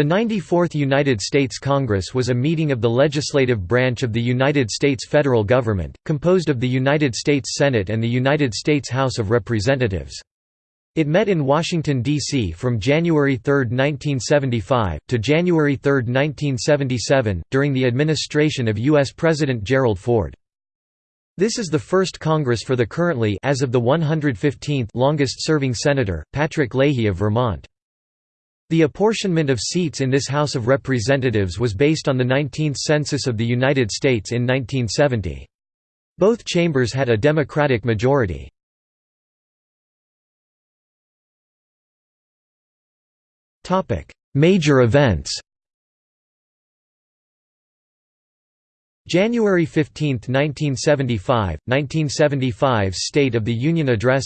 The 94th United States Congress was a meeting of the legislative branch of the United States federal government, composed of the United States Senate and the United States House of Representatives. It met in Washington, D.C. from January 3, 1975, to January 3, 1977, during the administration of U.S. President Gerald Ford. This is the first Congress for the currently as of the 115th longest-serving Senator, Patrick Leahy of Vermont. The apportionment of seats in this House of Representatives was based on the 19th Census of the United States in 1970. Both chambers had a Democratic majority. Major events January 15, 1975, 1975 State of the Union Address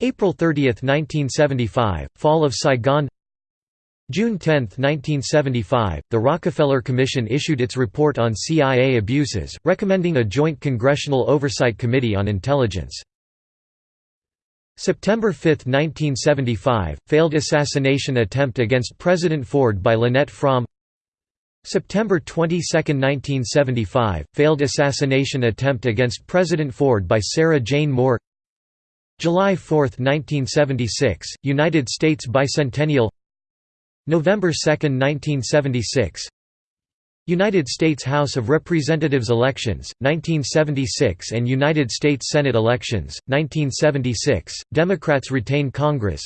April 30, 1975, Fall of Saigon June 10, 1975, the Rockefeller Commission issued its report on CIA abuses, recommending a joint Congressional Oversight Committee on Intelligence. September 5, 1975, failed assassination attempt against President Ford by Lynette Fromme September 22, 1975, failed assassination attempt against President Ford by Sarah Jane Moore July 4, 1976, United States bicentennial November 2, 1976 United States House of Representatives elections, 1976 and United States Senate elections, 1976, Democrats retain Congress.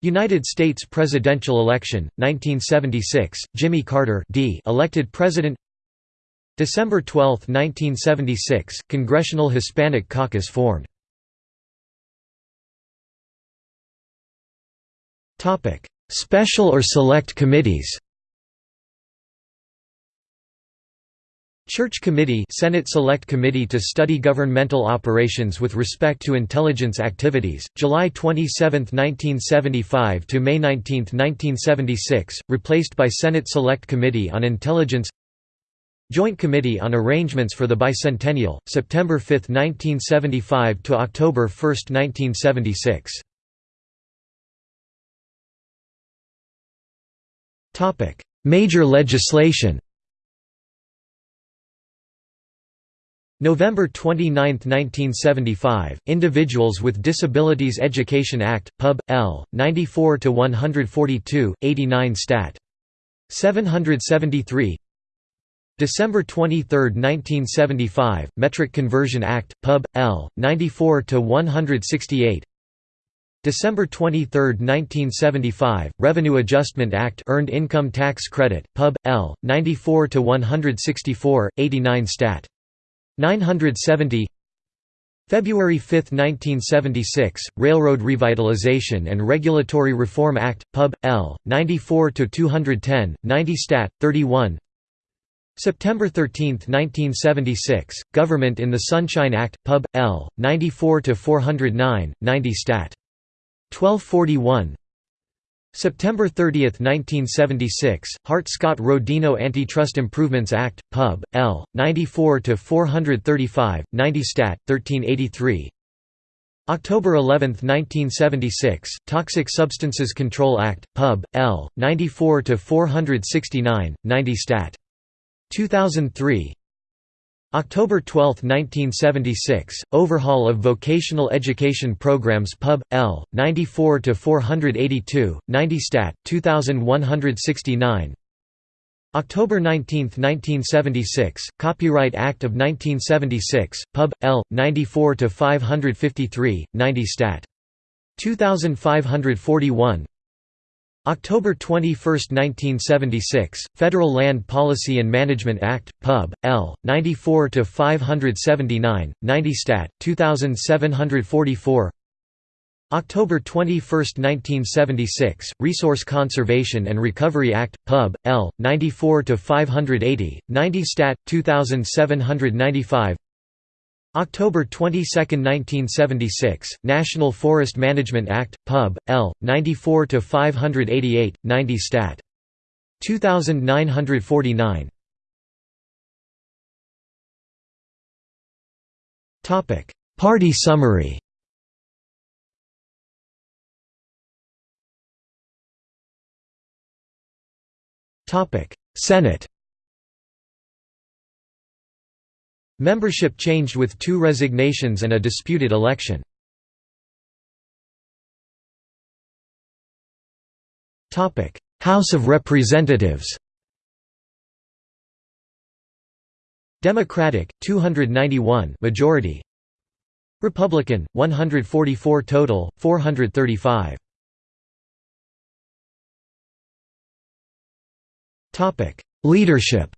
United States presidential election, 1976, Jimmy Carter D elected president. December 12, 1976, Congressional Hispanic Caucus formed Special or select committees. Church Committee Senate Select Committee to study governmental operations with respect to intelligence activities, July 27, 1975 to May 19, 1976, replaced by Senate Select Committee on Intelligence. Joint Committee on Arrangements for the Bicentennial, September 5, 1975 to October 1, 1976 Major legislation November 29, 1975, Individuals with Disabilities Education Act, Pub. L. 94-142, 89 Stat. 773 December 23, 1975, Metric Conversion Act, Pub. L. 94-168 December 23, 1975, Revenue Adjustment Act Earned Income Tax Credit, Pub. L. 94–164, 89 Stat. 970 February 5, 1976, Railroad Revitalization and Regulatory Reform Act, Pub. L. 94–210, 90 Stat. 31 September 13, 1976, Government in the Sunshine Act, Pub. L. 94–409, 90 Stat. 1241 September 30, 1976, Hart-Scott-Rodino Antitrust Improvements Act, Pub. L. 94-435, 90 Stat. 1383 October 11, 1976, Toxic Substances Control Act, Pub. L. 94-469, 90 Stat. 2003 October 12, 1976, overhaul of vocational education programs Pub. L. 94-482, 90 Stat. 2169 October 19, 1976, Copyright Act of 1976, Pub. L. 94-553, 90 Stat. 2541 October 21, 1976, Federal Land Policy and Management Act, Pub. L. 94-579, 90 Stat. 2744 October 21, 1976, Resource Conservation and Recovery Act, Pub. L. 94-580, 90 Stat. 2795 October 22, 1976, National Forest Management Act, Pub. L. 94-588, 90 Stat. 2949 Party summary Topic Senate Membership changed with two resignations and a disputed election. House of Representatives. Democratic 291 majority. Republican 144 total 435 Topic Leadership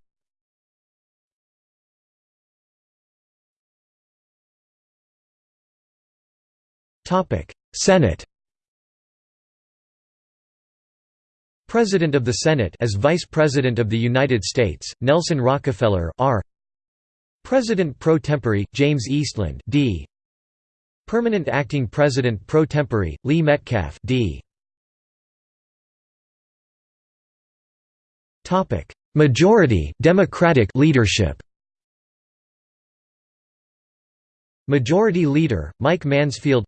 Topic Senate President of the Senate as Vice President of the United States, Nelson Rockefeller R. President pro tempore, James Eastland D. Permanent Acting President pro tempore, Lee Metcalf D. Topic: Majority Democratic leadership. Majority Leader Mike Mansfield.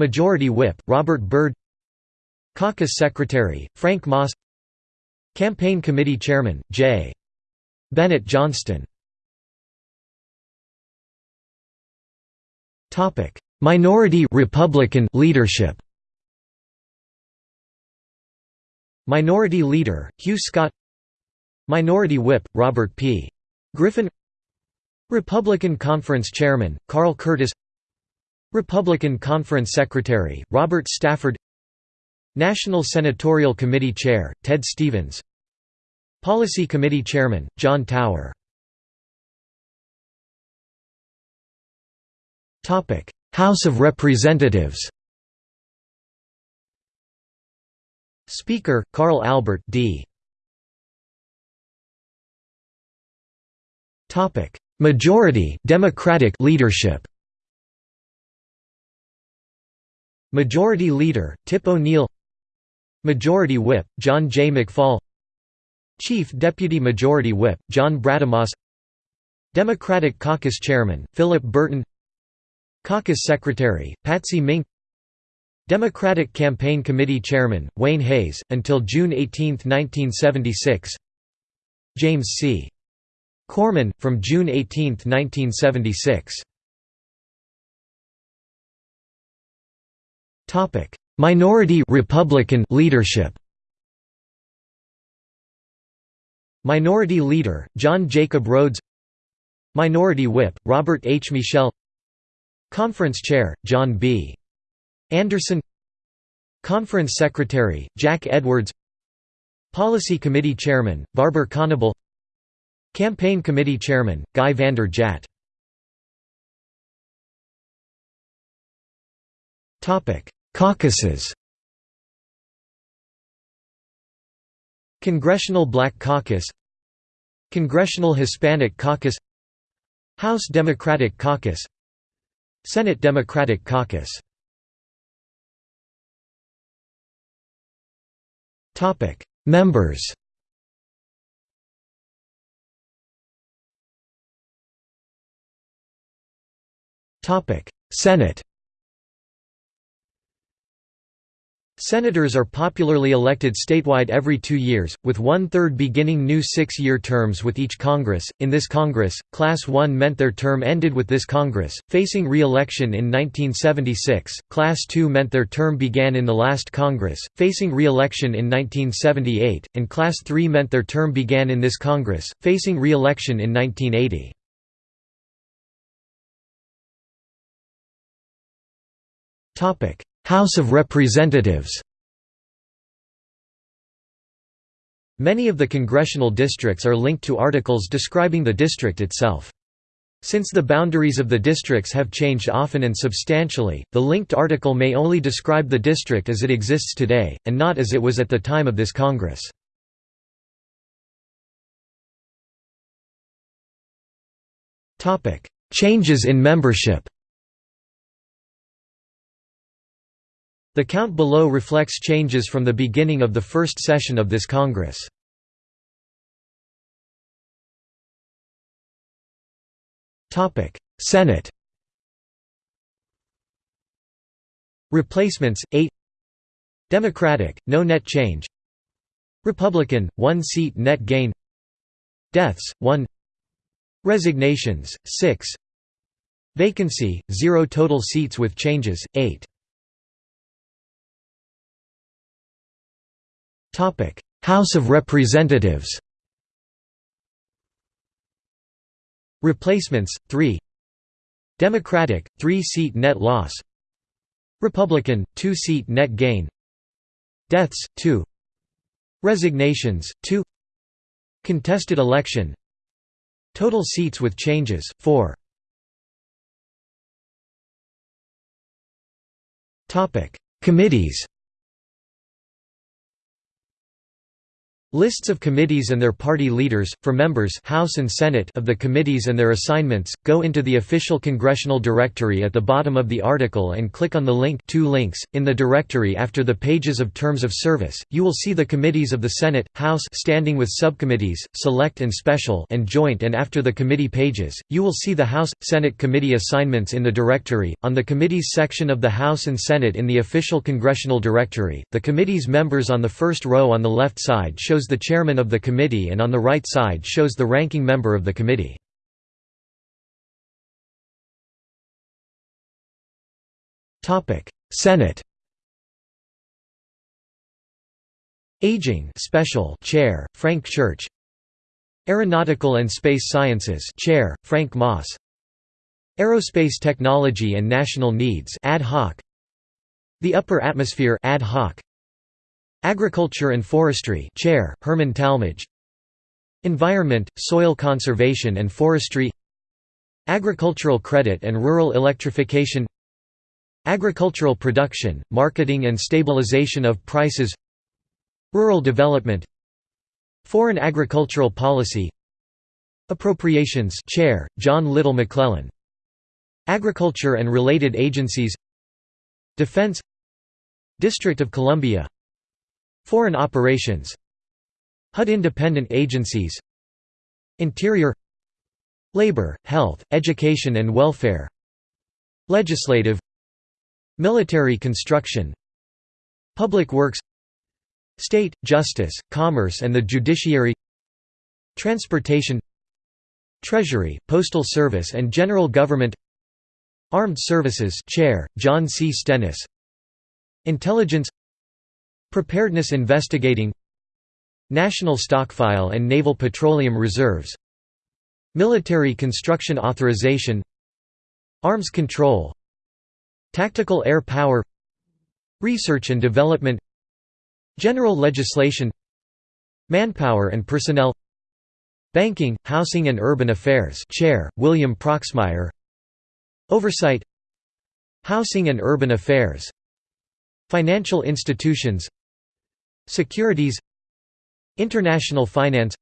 Majority Whip Robert Byrd. Caucus Secretary Frank Moss. Campaign Committee Chairman J. Bennett Johnston. Minority Republican leadership. Minority Leader, Hugh Scott Minority Whip, Robert P. Griffin Republican Conference Chairman, Carl Curtis Republican Conference Secretary, Robert Stafford National Senatorial Committee Chair, Ted Stevens Policy Committee Chairman, John Tower. House of Representatives Speaker, Carl Albert D. Majority Democratic leadership Majority Leader, Tip O'Neill. Majority Whip, John J. McFall. Chief Deputy Majority Whip, John Brademas Democratic Caucus Chairman, Philip Burton. Caucus Secretary, Patsy Mink. Democratic Campaign Committee Chairman, Wayne Hayes, until June 18, 1976 James C. Corman, from June 18, 1976 Minority Republican leadership. Minority Leader, John Jacob Rhodes. Minority Whip, Robert H. Michel. Conference Chair, John B. Anderson. Conference Secretary, Jack Edwards. Policy Committee Chairman, Barber Conable Campaign Committee Chairman, Guy Vander Jagt Caucuses. Congressional Black Caucus. Congressional Hispanic Caucus. House Democratic Caucus. Senate Democratic Caucus. Members. Senate Senators are popularly elected statewide every two years, with one-third beginning new six-year terms with each Congress. In this Congress, Class 1 meant their term ended with this Congress, facing re-election in 1976, Class 2 meant their term began in the last Congress, facing re-election in 1978, and Class 3 meant their term began in this Congress, facing re-election in 1980. Topic: House of Representatives Many of the congressional districts are linked to articles describing the district itself. Since the boundaries of the districts have changed often and substantially, the linked article may only describe the district as it exists today, and not as it was at the time of this Congress. Changes in membership The count below reflects changes from the beginning of the first session of this Congress. Senate Replacements 8 Democratic no net change Republican, 1 seat net gain Deaths, 1 Resignations, 6 Vacancy, 0 total seats with changes, 8 House of Representatives Replacements, 3 Democratic, 3-seat net loss Republican, 2-seat net gain Deaths, 2 Resignations, 2 Contested election Total seats with changes, 4 Topic: Committees Lists of committees and their party leaders, for members House and Senate of the committees and their assignments, go into the official congressional directory at the bottom of the article and click on the link two links. .In the directory after the pages of terms of service, you will see the committees of the Senate, House standing with subcommittees, select and special and joint and after the committee pages, you will see the House, Senate committee assignments in the directory. On the committees section of the House and Senate in the official congressional directory, the committee's members on the first row on the left side shows shows the chairman of the committee and on the right side shows the ranking member of the committee. Senate Aging Special Chair, Frank Church. Aeronautical and Space Sciences Chair, Frank Moss. Aerospace Technology and National Needs Ad hoc. The Upper Atmosphere Ad hoc Agriculture and Forestry Chair, Herman Talmadge Environment, Soil Conservation and Forestry. Agricultural Credit and Rural Electrification. Agricultural Production, Marketing and Stabilization of Prices. Rural Development. Foreign Agricultural Policy. Appropriations Chair, John Little McClellan. Agriculture and related agencies. Defense. District of Columbia Foreign operations. HUD independent agencies. Interior. Labor, Health, Education and Welfare. Legislative. Military construction. Public Works. State, Justice, Commerce and the Judiciary. Transportation. Treasury, Postal Service and General Government. Armed Services Chair, John C. Stennis. Intelligence Preparedness Investigating National Stockpile and Naval Petroleum Reserves Military Construction Authorization Arms Control Tactical Air Power Research and Development General Legislation Manpower and Personnel Banking, Housing and Urban Affairs Chair, William Proxmire Oversight Housing and Urban Affairs Financial institutions Securities International finance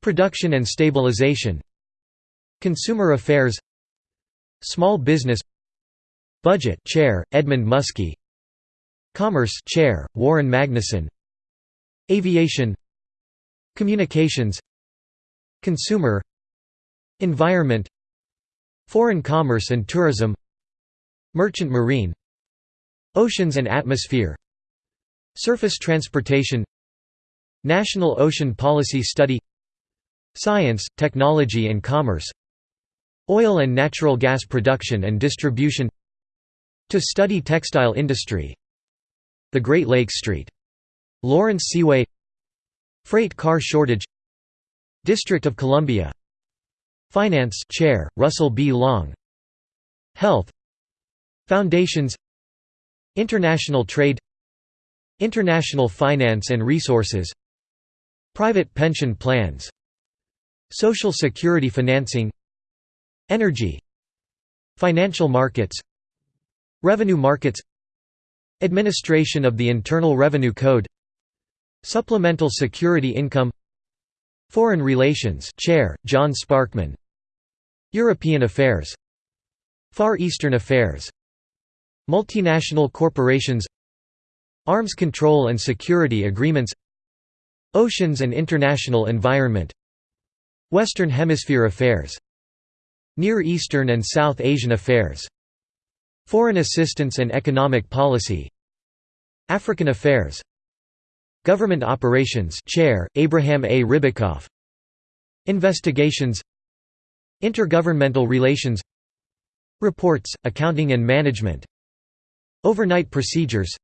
Production and stabilization Consumer affairs Small business Budget Chair, Edmund Muskie Commerce Chair, Warren Magnuson Aviation Communications Consumer Environment Foreign commerce and tourism Merchant marine Oceans and atmosphere Surface transportation National Ocean Policy Study Science, Technology and Commerce Oil and natural gas production and distribution To study textile industry The Great Lakes Street. Lawrence Seaway Freight car shortage District of Columbia Finance Chair, Russell B. Long Health Foundations International trade International finance and resources Private pension plans Social security financing Energy Financial markets Revenue markets Administration of the Internal Revenue Code Supplemental Security Income Foreign Relations Chair, John Sparkman European Affairs Far Eastern Affairs Multinational corporations Arms control and security agreements Oceans and international environment Western Hemisphere affairs Near Eastern and South Asian affairs Foreign assistance and economic policy African affairs Government Operations Chair, Abraham A. Ribicoff Investigations Intergovernmental Relations Reports, Accounting and Management Overnight Procedures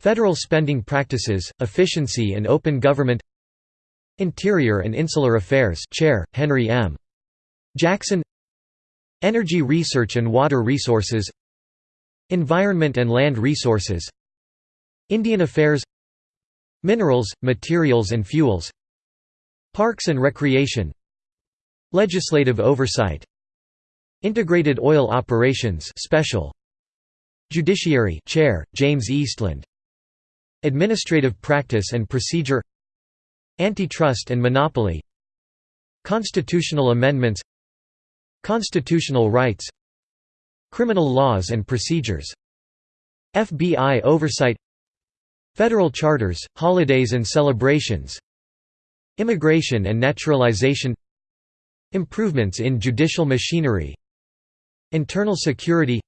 Federal Spending Practices, Efficiency and Open Government Interior and Insular Affairs Chair, Henry M. Jackson Energy Research and Water Resources Environment and Land Resources Indian Affairs Minerals, Materials and Fuels Parks and Recreation Legislative Oversight Integrated Oil Operations Special Judiciary Chair James Eastland Administrative Practice and Procedure Antitrust and Monopoly Constitutional Amendments Constitutional Rights Criminal Laws and Procedures FBI Oversight Federal charters, holidays and celebrations Immigration and naturalization Improvements in judicial machinery Internal security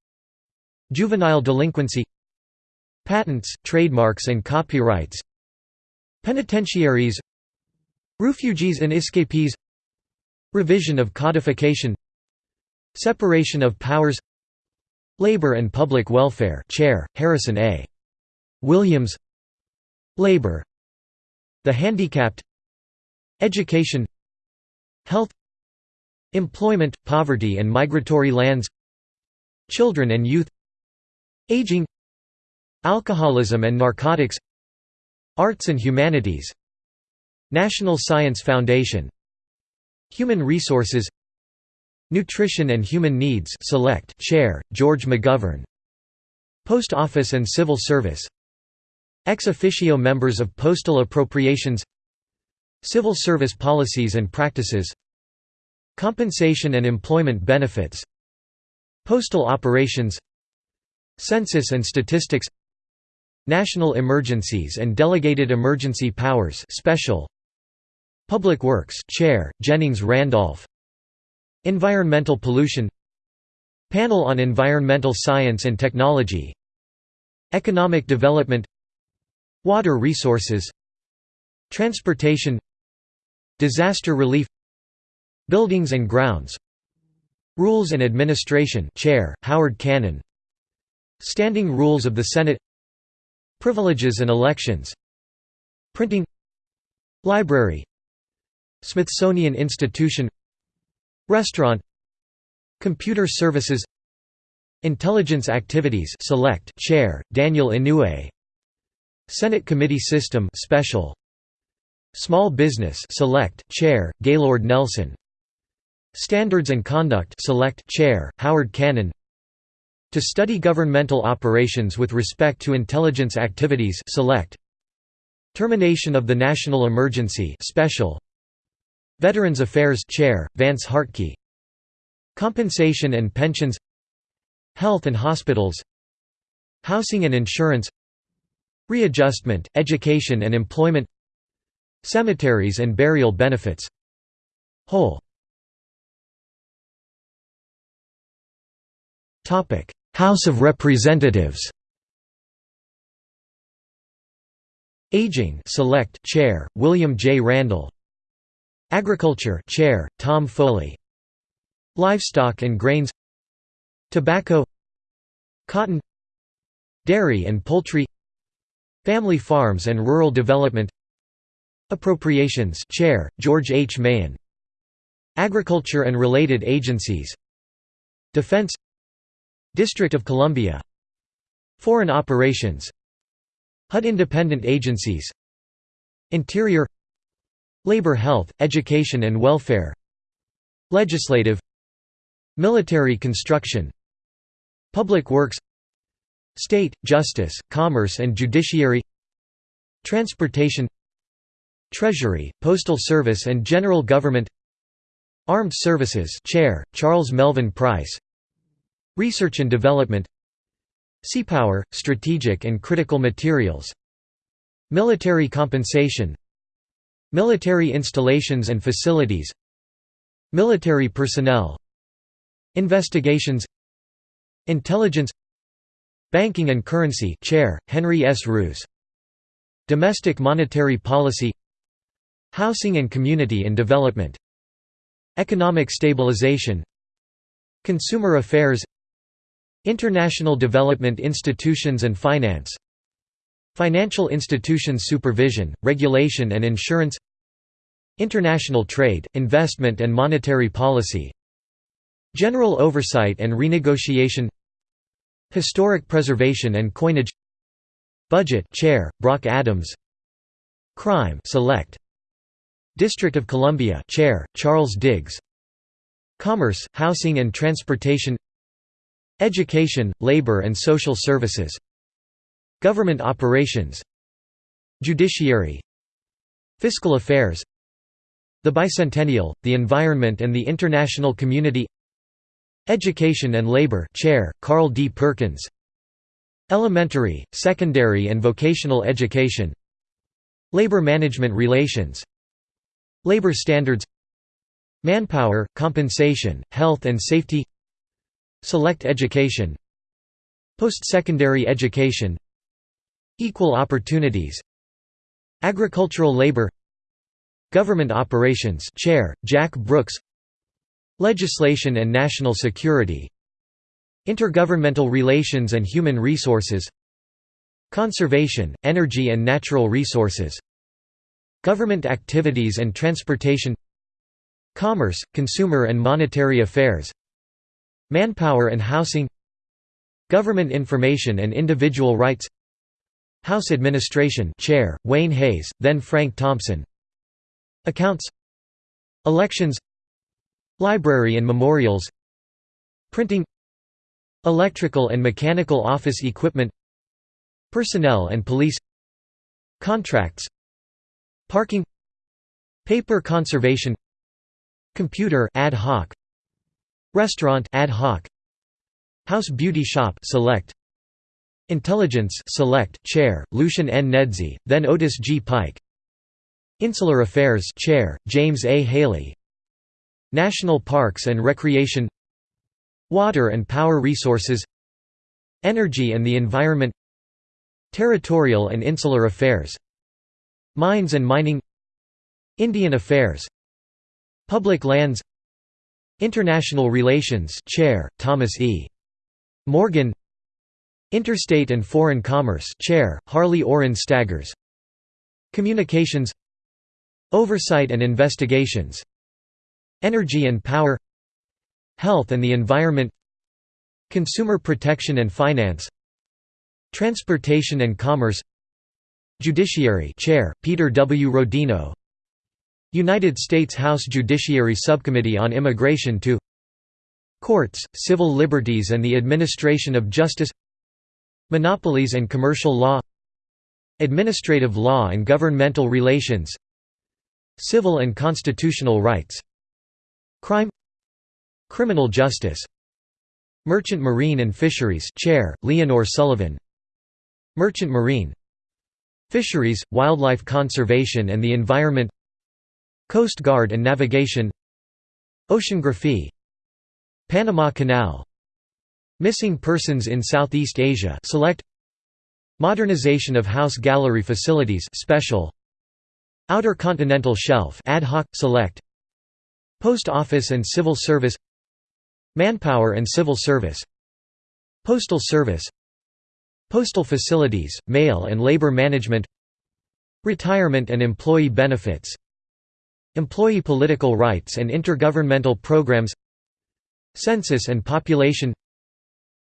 Juvenile delinquency Patents, trademarks and copyrights. Penitentiaries. Refugees and escapees. Revision of codification. Separation of powers. Labor and Public Welfare Chair, Harrison A. Williams. Labor. The Handicapped. Education. Health. Employment, Poverty and Migratory Lands. Children and Youth. Aging Alcoholism and Narcotics Arts and Humanities National Science Foundation Human Resources Nutrition and Human Needs Select Chair, George McGovern Post Office and Civil Service Ex officio members of Postal Appropriations Civil Service Policies and Practices Compensation and Employment Benefits Postal Operations Census and Statistics National Emergencies and Delegated Emergency Powers Special. Public Works Chair, Jennings Randolph. Environmental Pollution. Panel on Environmental Science and Technology. Economic Development. Water resources. Transportation. Disaster relief. Buildings and grounds. Rules and Administration Chair, Howard Cannon. Standing Rules of the Senate Privileges and Elections. Printing Library Smithsonian Institution Restaurant Computer Services Intelligence Activities Select Chair, Daniel Inouye. Senate Committee System Special. Small Business Select Chair Gaylord Nelson. Standards and Conduct Select Chair Howard Cannon To study governmental operations with respect to intelligence activities Select. Termination of the National Emergency Special. Veterans Affairs Chair Vance Hartke. Compensation and Pensions. Health and Hospitals. Housing and Insurance. Readjustment, Education and Employment. Cemeteries and Burial Benefits. Whole House of Representatives. Aging Select Chair, William J. Randall. Agriculture Chair, Tom Foley. Livestock and Grains. Tobacco. Cotton. Dairy and Poultry. Family Farms and Rural Development. Appropriations Chair, George H. Mahon Agriculture and related agencies. Defense District of Columbia. Foreign Operations. HUD Independent Agencies. Interior. Labor Health, Education and Welfare. Legislative. Military Construction. Public Works. State, Justice, Commerce and Judiciary. Transportation. Treasury, Postal Service and General Government. Armed Services Chair, Charles Melvin Price Research and Development Seapower, Strategic and Critical Materials Military Compensation Military Installations and Facilities Military Personnel Investigations Intelligence Banking and Currency Chair, Henry S. Reuss Domestic monetary policy Housing and community and development Economic stabilization Consumer affairs International development institutions and finance. Financial institutions supervision, regulation and insurance. International trade, investment and monetary policy. General oversight and renegotiation. Historic preservation and coinage. Budget Chair, Brock Adams. Crime Select. District of Columbia Chair, Charles Diggs. Commerce, Housing and Transportation Education, Labor and Social Services Government Operations Judiciary Fiscal Affairs The Bicentennial, the Environment and the International Community Education and Labor Chair, Carl D. Perkins Elementary, Secondary and Vocational Education Labor Management Relations Labor standards Manpower, compensation, health and safety Select education Post-secondary education Equal opportunities Agricultural labor Government operations Chair, Jack Brooks Legislation and national security Intergovernmental relations and human resources Conservation, energy and natural resources Government activities and transportation Commerce, consumer and monetary affairs Manpower and housing Government information and individual rights House Administration Chair, Wayne Hayes, then Frank Thompson. Accounts Elections Library and memorials Printing Electrical and mechanical office equipment Personnel and police Contracts Parking Paper conservation Computer ad hoc Restaurant ad hoc. House beauty shop select. Intelligence select. Chair Lucian N. Nedzi then Otis G. Pike. Insular Affairs chair James A. Haley. National Parks and Recreation. Water and Power Resources. Energy and the Environment. Territorial and Insular Affairs. Mines and Mining. Indian Affairs. Public Lands International Relations Chair, Thomas E. Morgan. Interstate and Foreign Commerce Chair, Harley Orrin Staggers. Communications. Oversight and Investigations. Energy and Power. Health and the Environment. Consumer Protection and Finance. Transportation and Commerce. Judiciary Chair, Peter W. Rodino United States House Judiciary Subcommittee on Immigration to Courts, Civil Liberties and the Administration of Justice Monopolies and Commercial Law Administrative Law and Governmental Relations Civil and Constitutional Rights Crime Criminal Justice Merchant Marine and Fisheries Chair, Leonor Sullivan Merchant Marine Fisheries, Wildlife Conservation and the Environment Coast Guard and Navigation Oceanography Panama Canal Missing persons in Southeast Asia select Modernization of House Gallery facilities special Outer Continental Shelf ad hoc select Post Office and Civil Service Manpower and Civil Service Postal Service Postal facilities, mail and labor management Retirement and employee benefits Employee political rights and intergovernmental programs Census and population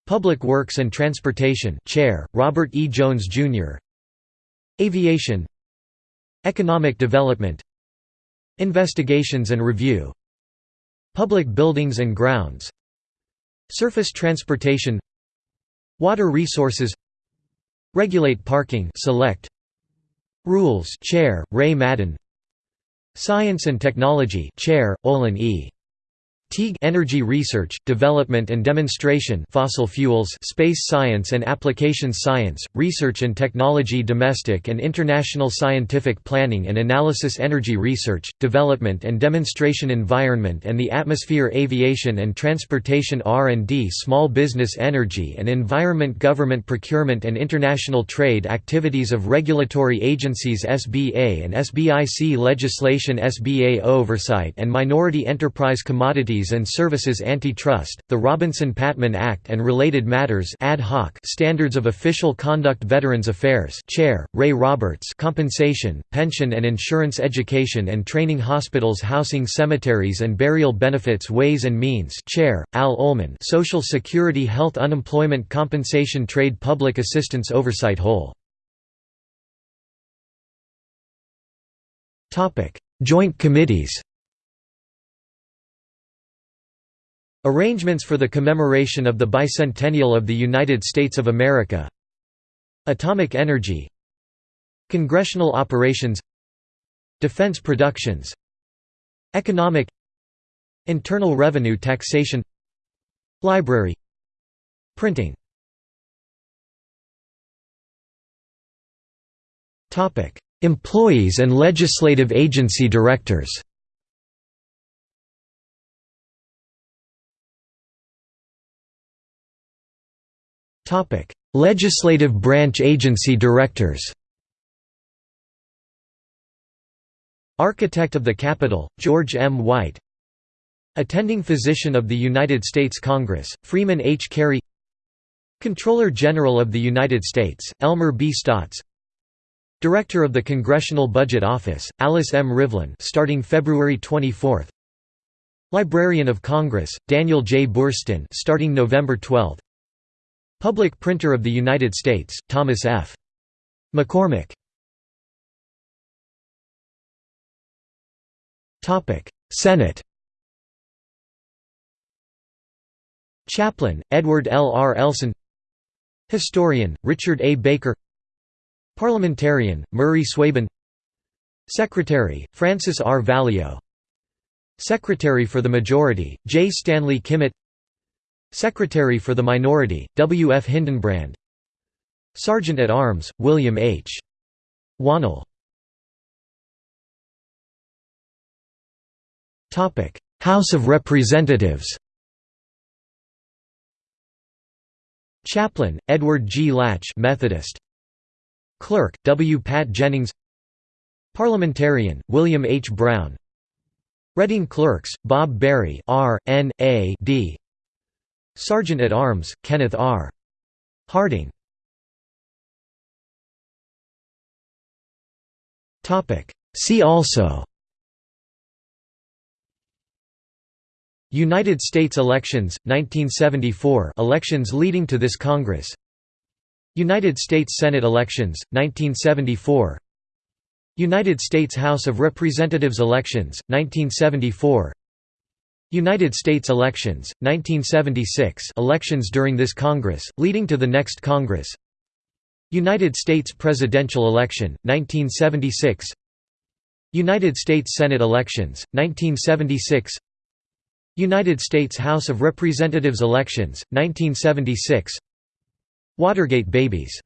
Public Works and Transportation Chair, Robert E. Jones, Jr. Aviation Economic Development Investigations and Review Public Buildings and Grounds Surface Transportation Water Resources Regulate Parking Select Rules Chair, Ray Madden Science and Technology Chair, Olin E. Teague Energy Research, Development and Demonstration Fossil Fuels Space Science and Applications Science, Research and Technology Domestic and International Scientific Planning and Analysis Energy Research, Development and Demonstration Environment and the Atmosphere Aviation and Transportation R&D Small Business Energy and Environment Government Procurement and International Trade Activities of Regulatory Agencies SBA and SBIC Legislation SBA Oversight and Minority Enterprise Commodities and Services Antitrust, the Robinson-Patman Act and related matters ad hoc Standards of Official Conduct Veterans Affairs Chair, Ray Roberts Compensation, Pension and Insurance Education and Training Hospitals Housing Cemeteries and Burial Benefits Ways and Means Chair, Al Ullman Social Security Health Unemployment Compensation Trade Public Assistance Oversight Whole Joint committees Arrangements for the commemoration of the bicentennial of the United States of America. Atomic energy. Congressional operations. Defense productions. Economic. Internal revenue taxation. Library. Printing. Employees and legislative agency directors Topic: Legislative branch agency directors. Architect of the Capitol, George M. White. Attending Physician of the United States Congress, Freeman H. Cary. Comptroller General of the United States, Elmer B. Staats. Director of the Congressional Budget Office, Alice M. Rivlin starting February 24. Librarian of Congress, Daniel J. Boorstin starting November 12. Public Printer of the United States, Thomas F. McCormick Senate Chaplain, Edward L. R. Elson Historian, Richard A. Baker Parliamentarian, Murray Zweben Secretary, Francis R. Valeo Secretary for the Majority, J. Stanley Kimmitt Secretary for the Minority, W. F. Hildenbrand Sergeant at Arms, William H. Wannall House of Representatives Chaplain, Edward G. Latch Methodist. Clerk, W. Pat Jennings Parliamentarian, William H. Brown Reading Clerks, Bob Berry R. N. A. D. Sergeant at Arms, Kenneth R. Harding See also United States elections, 1974 elections leading to this Congress United States Senate elections, 1974 United States House of Representatives elections, 1974 United States elections, 1976 elections during this Congress, leading to the next Congress. United States presidential election, 1976 United States Senate elections, 1976 United States House of Representatives elections, 1976 Watergate babies